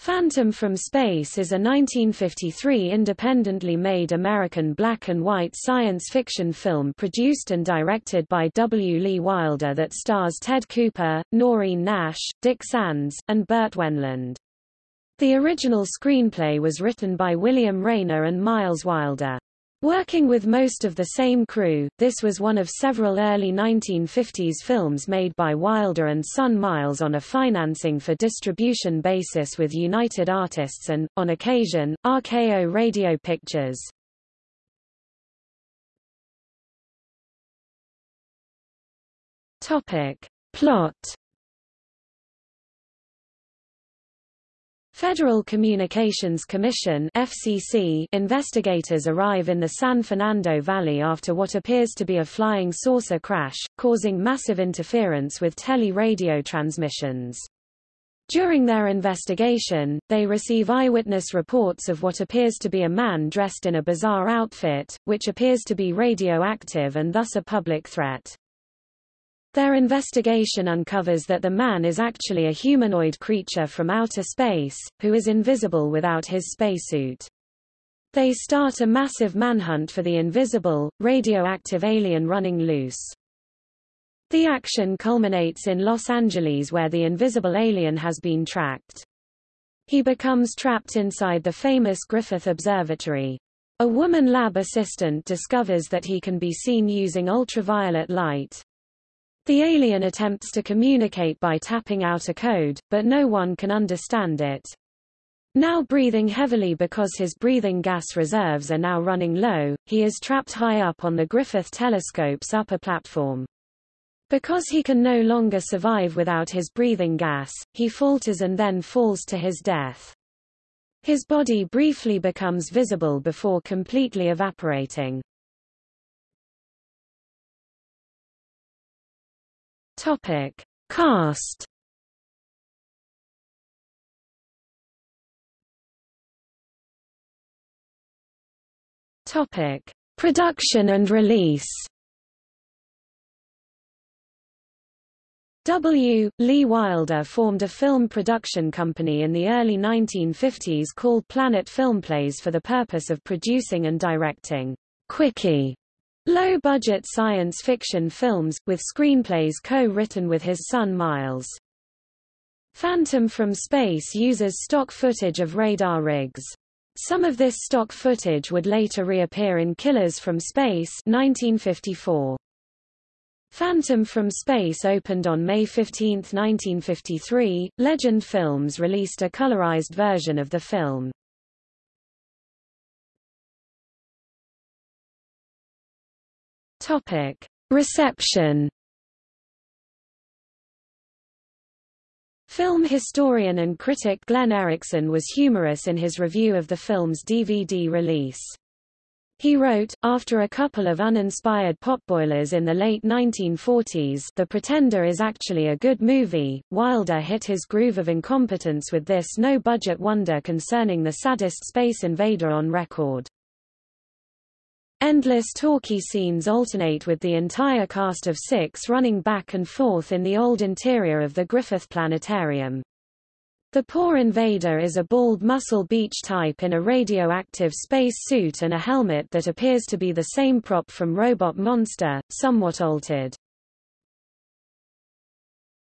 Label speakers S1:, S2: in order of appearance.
S1: Phantom from Space is a 1953 independently made American black and white science fiction film produced and directed by W. Lee Wilder that stars Ted Cooper, Noreen Nash, Dick Sands, and Burt Wendland. The original screenplay was written by William Raynor and Myles Wilder. Working with most of the same crew, this was one of several early 1950s films made by Wilder and Son Myles on a financing for distribution basis with United Artists and, on occasion, RKO Radio Pictures. Topic. Plot Federal Communications Commission FCC investigators arrive in the San Fernando Valley after what appears to be a flying saucer crash, causing massive interference with tele-radio transmissions. During their investigation, they receive eyewitness reports of what appears to be a man dressed in a bizarre outfit, which appears to be radioactive and thus a public threat. Their investigation uncovers that the man is actually a humanoid creature from outer space, who is invisible without his spacesuit. They start a massive manhunt for the invisible, radioactive alien running loose. The action culminates in Los Angeles where the invisible alien has been tracked. He becomes trapped inside the famous Griffith Observatory. A woman lab assistant discovers that he can be seen using ultraviolet light. The alien attempts to communicate by tapping out a code, but no one can understand it. Now breathing heavily because his breathing gas reserves are now running low, he is trapped high up on the Griffith telescope's upper platform. Because he can no longer survive without his breathing gas, he falters and then falls to his death. His body briefly becomes visible before completely evaporating. Topic: Cast. Topic: Production and release. W. Lee Wilder formed a film production company in the early 1950s called Planet Filmplays for the purpose of producing and directing quickie Low-budget science fiction films, with screenplays co-written with his son Myles. Phantom from Space uses stock footage of radar rigs. Some of this stock footage would later reappear in Killers from Space 1954. Phantom from Space opened on May 15, 1953. Legend Films released a colorized version of the film. Topic: Reception. Film historian and critic Glenn Erickson was humorous in his review of the film's DVD release. He wrote, after a couple of uninspired potboilers in the late 1940s The Pretender is actually a good movie, Wilder hit his groove of incompetence with this no-budget wonder concerning the saddest space invader on record. Endless talkie scenes alternate with the entire cast of six running back and forth in the old interior of the Griffith Planetarium. The poor invader is a bald muscle beach type in a radioactive space suit and a helmet that appears to be the same prop from Robot Monster, somewhat altered.